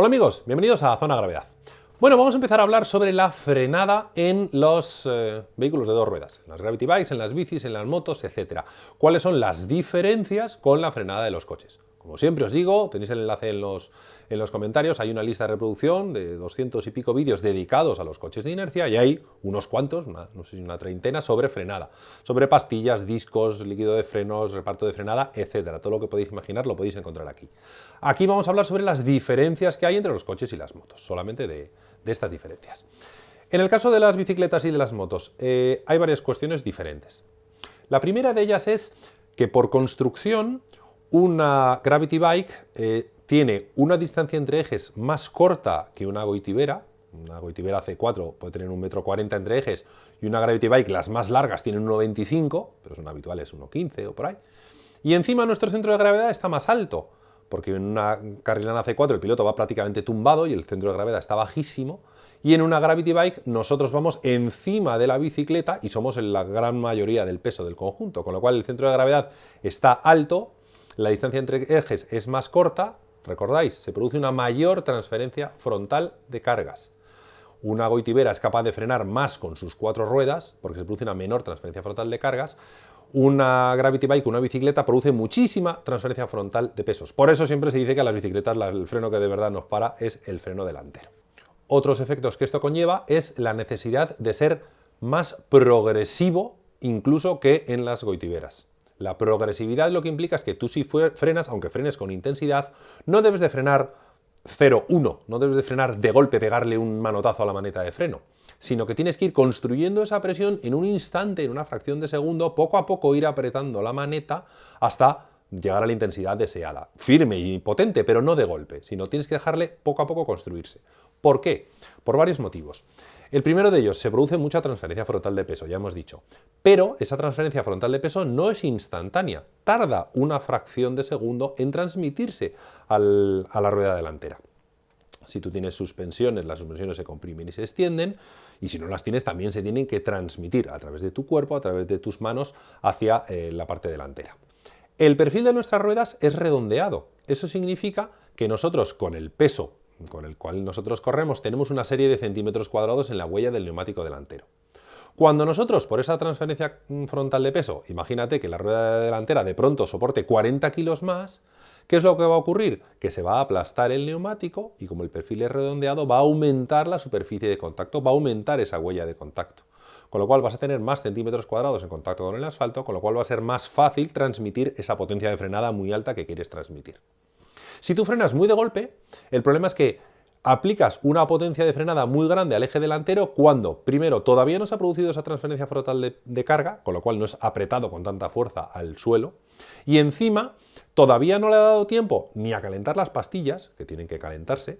Hola amigos, bienvenidos a Zona Gravedad. Bueno, vamos a empezar a hablar sobre la frenada en los eh, vehículos de dos ruedas, en las Gravity Bikes, en las bicis, en las motos, etc. ¿Cuáles son las diferencias con la frenada de los coches? Como siempre os digo, tenéis el enlace en los, en los comentarios, hay una lista de reproducción de 200 y pico vídeos dedicados a los coches de inercia y hay unos cuantos, no sé si una treintena, sobre frenada, sobre pastillas, discos, líquido de frenos, reparto de frenada, etcétera. Todo lo que podéis imaginar lo podéis encontrar aquí. Aquí vamos a hablar sobre las diferencias que hay entre los coches y las motos, solamente de, estas diferencias. En el caso de las bicicletas y de las motos, eh, hay varias cuestiones diferentes. La primera de ellas es que por construcción una Gravity Bike eh, tiene una distancia entre ejes más corta que una Goitibera, una Goitibera C4 puede tener un metro 40 entre ejes y una Gravity Bike, las más largas, tienen 1,25, pero son habituales 1,15 o por ahí. Y encima nuestro centro de gravedad está más alto, porque en una Carrilana C4 el piloto va prácticamente tumbado y el centro de gravedad está bajísimo, y en una Gravity Bike nosotros vamos encima de la bicicleta y somos en la gran mayoría del peso del conjunto, con lo cual el centro de gravedad está alto la distancia entre ejes es más corta, recordáis, se produce una mayor transferencia frontal de cargas. Una goitibera es capaz de frenar más con sus cuatro ruedas, porque se produce una menor transferencia frontal de cargas. Una Gravity Bike, una bicicleta, produce muchísima transferencia frontal de pesos. Por eso siempre se dice que a las bicicletas el freno que de verdad nos para es el freno delantero. Otros efectos que esto conlleva es la necesidad de ser más progresivo incluso que en las goitiberas. La progresividad lo que implica es que tú si frenas, aunque frenes con intensidad, no debes de frenar 0-1, no debes de frenar de golpe, pegarle un manotazo a la maneta de freno, sino que tienes que ir construyendo esa presión en un instante, en una fracción de segundo, poco a poco ir apretando la maneta hasta llegar a la intensidad deseada. Firme y potente, pero no de golpe, sino tienes que dejarle poco a poco construirse. ¿Por qué? Por varios motivos. El primero de ellos, se produce mucha transferencia frontal de peso, ya hemos dicho. Pero esa transferencia frontal de peso no es instantánea, tarda una fracción de segundo en transmitirse a la rueda delantera. Si tú tienes suspensiones, las suspensiones se comprimen y se extienden, y si no las tienes también se tienen que transmitir a través de tu cuerpo, a través de tus manos, hacia eh, la parte delantera. El perfil de nuestras ruedas es redondeado. Eso significa que nosotros con el peso con el cual nosotros corremos, tenemos una serie de centímetros cuadrados en la huella del neumático delantero. Cuando nosotros, por esa transferencia frontal de peso, imagínate que la rueda delantera de pronto soporte 40 kilos más, ¿qué es lo que va a ocurrir? Que se va a aplastar el neumático y como el perfil es redondeado, va a aumentar la superficie de contacto, va a aumentar esa huella de contacto. Con lo cual vas a tener más centímetros cuadrados en contacto con el asfalto, con lo cual va a ser más fácil transmitir esa potencia de frenada muy alta que quieres transmitir. Si tú frenas muy de golpe, el problema es que aplicas una potencia de frenada muy grande al eje delantero cuando, primero, todavía no se ha producido esa transferencia frontal de, carga, con lo cual no es apretado con tanta fuerza al suelo, y encima todavía no le ha dado tiempo ni a calentar las pastillas, que tienen que calentarse,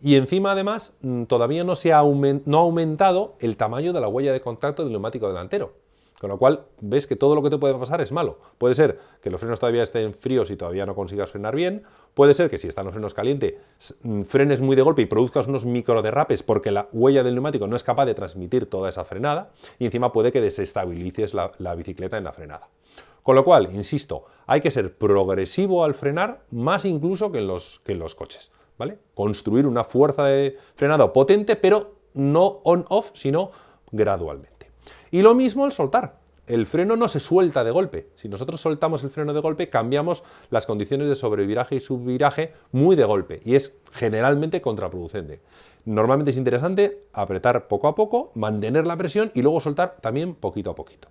y encima además mm, todavía no se no ha aumentado el tamaño de la huella de contacto del neumático delantero. Con lo cual, ves que todo lo que te puede pasar es malo. Puede ser que los frenos todavía estén fríos y todavía no consigas frenar bien. Puede ser que si están los frenos calientes, mm, frenes muy de golpe y produzcas unos micro derrapes porque la huella del neumático no es capaz de transmitir toda esa frenada. Y encima puede que desestabilices la, bicicleta en la frenada. Con lo cual, insisto, hay que ser progresivo al frenar, más incluso que en los, que en los coches. ¿vale? Construir una fuerza de frenado potente, pero no on-off, sino gradualmente. Y lo mismo al soltar. El freno no se suelta de golpe. Si nosotros soltamos el freno de golpe, cambiamos las condiciones de sobreviraje y subviraje muy de golpe y es generalmente contraproducente. Normalmente es interesante apretar poco a poco, mantener la presión y luego soltar también poquito a poquito.